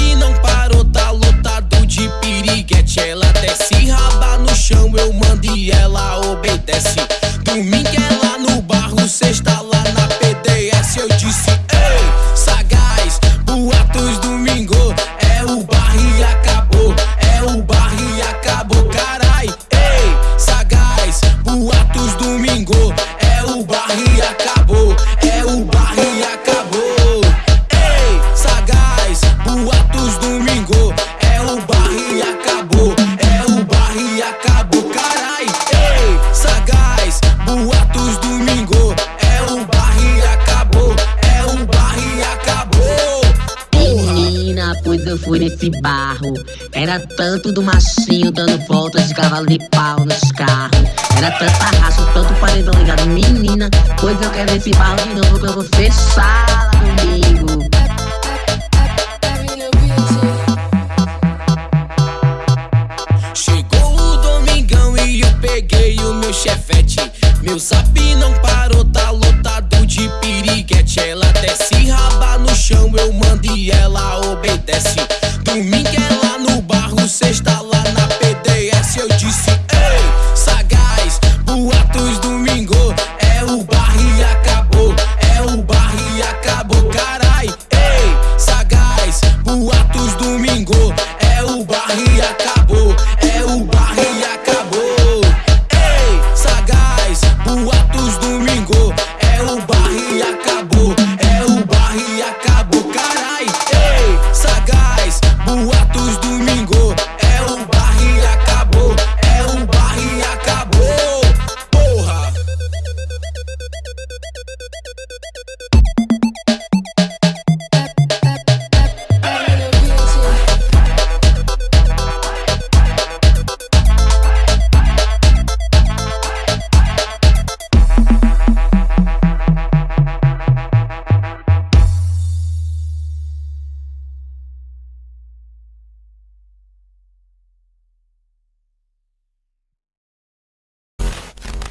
E não parou, tá lotado de piriguete. Ela desce, raba no chão, eu mando e ela obedece. Fui nesse barro. Era tanto do machinho dando voltas de cavalo de pau nos carros. Era tanta raça, tanto paredão ligado. Menina, pois eu quero esse barro de novo que eu vou fechar comigo. Chegou o domingão e eu peguei o meu chefete. Meu zap Domingo é lá no barro, sexta lá na PDS. Eu disse, ei, sagaz, boatos domingo. É o bar e acabou, é o bar e acabou, carai. Ei, sagaz, boatos domingo. É o bar e acabou. atos do